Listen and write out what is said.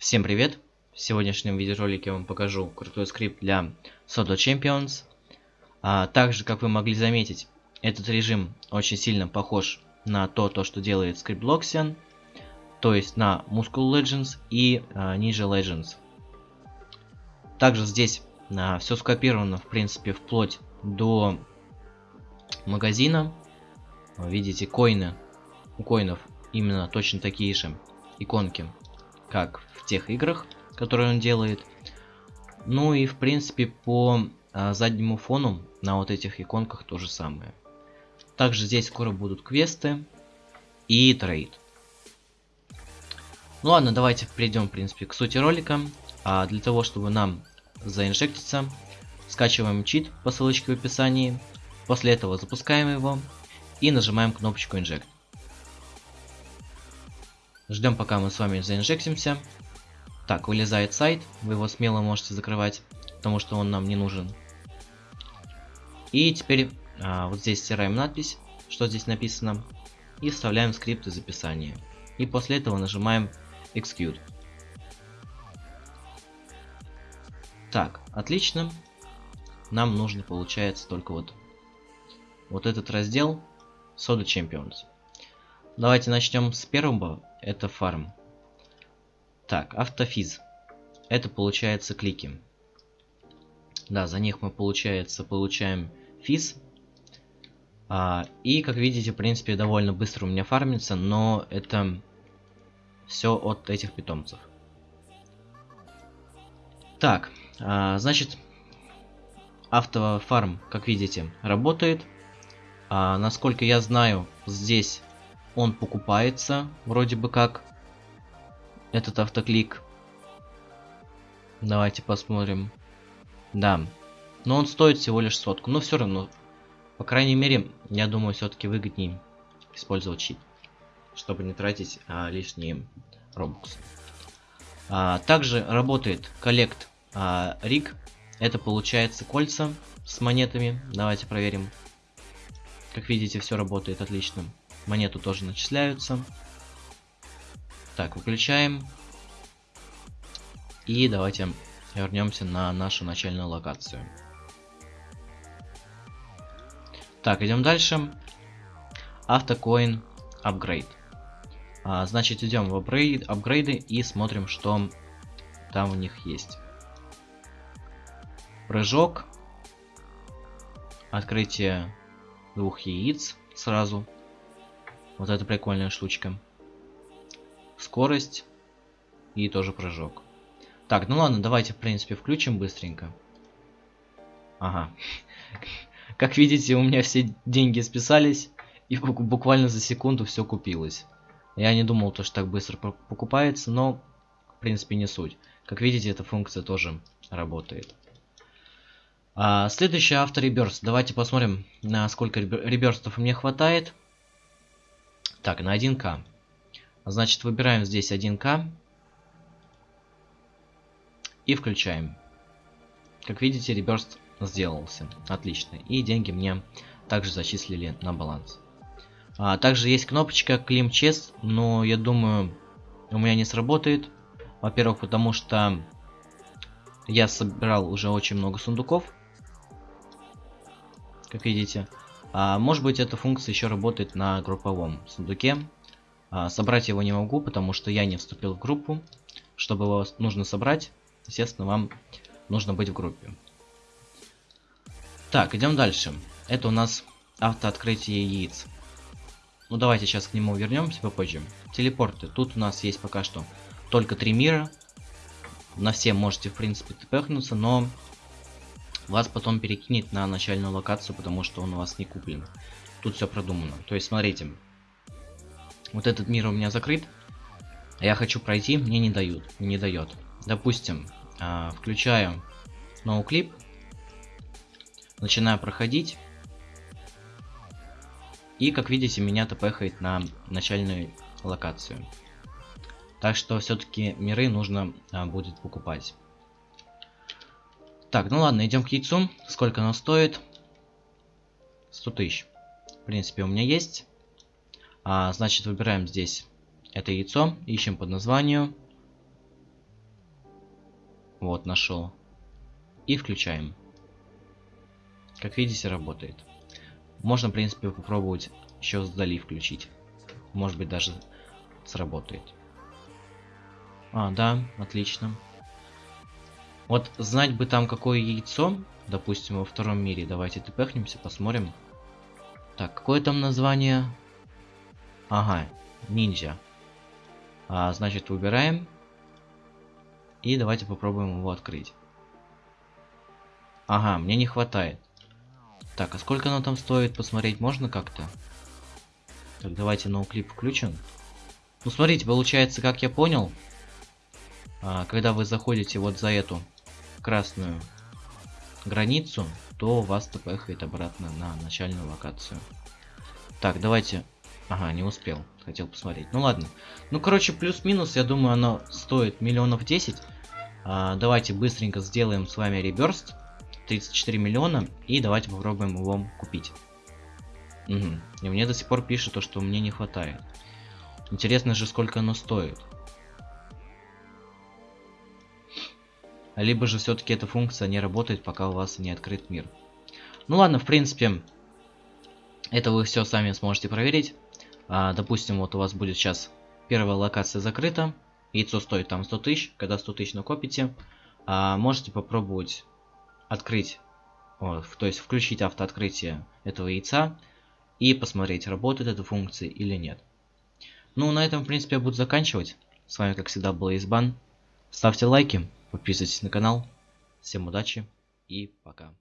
Всем привет! В сегодняшнем видеоролике я вам покажу крутой скрипт для Soda Champions. А, также, как вы могли заметить, этот режим очень сильно похож на то, то что делает скрипт Loxian, то есть на Muscle Legends и а, Ninja Legends. Также здесь а, все скопировано, в принципе, вплоть до магазина. Видите, коины. У коинов именно точно такие же иконки, как тех играх, которые он делает. Ну и в принципе по а, заднему фону на вот этих иконках то же самое. Также здесь скоро будут квесты и трейд. Ну ладно, давайте перейдем в принципе к сути ролика. А для того, чтобы нам заинжектиться, скачиваем чит по ссылочке в описании. После этого запускаем его и нажимаем кнопочку Inject. Ждем, пока мы с вами заинжектимся. Так, вылезает сайт. Вы его смело можете закрывать, потому что он нам не нужен. И теперь а, вот здесь стираем надпись, что здесь написано. И вставляем скрипт из описания. И после этого нажимаем Execute. Так, отлично. Нам нужно, получается, только вот, вот этот раздел Soda Champions. Давайте начнем с первого это фарм. Так, автофиз. Это получается клики. Да, за них мы, получается, получаем физ. А, и, как видите, в принципе, довольно быстро у меня фармится, но это все от этих питомцев. Так, а, значит, автофарм, как видите, работает. А, насколько я знаю, здесь он покупается, вроде бы как, этот автоклик. Давайте посмотрим. Да, но он стоит всего лишь сотку, но все равно, по крайней мере, я думаю, все-таки выгоднее использовать чип, чтобы не тратить а, лишние робоксы. А, также работает коллект а, риг, это получается кольца с монетами, давайте проверим. Как видите, все работает отлично. Монету тоже начисляются. Так, выключаем. И давайте вернемся на нашу начальную локацию. Так, идем дальше. Автокоин апгрейд. А, значит, идем в апгрейд, апгрейды и смотрим, что там у них есть. Прыжок. Открытие двух яиц сразу. Вот это прикольная штучка. Скорость и тоже прыжок. Так, ну ладно, давайте, в принципе, включим быстренько. Ага. Как видите, у меня все деньги списались, и буквально за секунду все купилось. Я не думал, то, что так быстро покупается, но, в принципе, не суть. Как видите, эта функция тоже работает. А, следующий автореберст. Давайте посмотрим, на сколько реберстов мне хватает. Так, на 1К. Значит, выбираем здесь 1К. И включаем. Как видите, реберст сделался. Отлично. И деньги мне также зачислили на баланс. А, также есть кнопочка Clim Chest, но я думаю, у меня не сработает. Во-первых, потому что я собирал уже очень много сундуков. Как видите. А, может быть эта функция еще работает на групповом сундуке. А, собрать его не могу, потому что я не вступил в группу. Чтобы его нужно собрать, естественно, вам нужно быть в группе. Так, идем дальше. Это у нас автооткрытие яиц. Ну давайте сейчас к нему вернемся попозже. Телепорты. Тут у нас есть пока что только три мира. На все можете в принципе тпхнуться, но вас потом перекинет на начальную локацию, потому что он у вас не куплен. Тут все продумано. То есть, смотрите. Вот этот мир у меня закрыт. А я хочу пройти, мне не дают. Не дает. Допустим, э, включаю ноуклип. Начинаю проходить. И, как видите, меня тпхает на начальную локацию. Так что все-таки миры нужно а, будет покупать. Так, ну ладно, идем к яйцу. Сколько оно стоит? 100 тысяч. В принципе, у меня есть. А, значит, выбираем здесь это яйцо. Ищем под названием. Вот, нашел. И включаем. Как видите, работает. Можно, в принципе, попробовать еще вдали включить. Может быть, даже сработает. А, да, отлично. Вот знать бы там какое яйцо, допустим, во втором мире. Давайте тпхнемся, посмотрим. Так, какое там название? Ага, ниндзя. А, значит, выбираем. И давайте попробуем его открыть. Ага, мне не хватает. Так, а сколько оно там стоит, посмотреть можно как-то? Так, давайте ноуклип включим. Ну, смотрите, получается, как я понял, а, когда вы заходите вот за эту красную границу, то вас тпхает обратно на начальную локацию. Так, давайте... Ага, не успел. Хотел посмотреть. Ну ладно. Ну, короче, плюс-минус, я думаю, оно стоит миллионов 10. А, давайте быстренько сделаем с вами реберст. 34 миллиона. И давайте попробуем его купить. Угу. И мне до сих пор пишет то, что мне не хватает. Интересно же, сколько оно стоит. Либо же все-таки эта функция не работает, пока у вас не открыт мир. Ну ладно, в принципе, это вы все сами сможете проверить. А, допустим, вот у вас будет сейчас первая локация закрыта. Яйцо стоит там 100 тысяч. Когда 100 тысяч накопите, а, можете попробовать открыть, о, то есть включить автооткрытие этого яйца и посмотреть, работает эта функция или нет. Ну, на этом, в принципе, я буду заканчивать. С вами, как всегда, был Избан. Ставьте лайки, подписывайтесь на канал. Всем удачи и пока.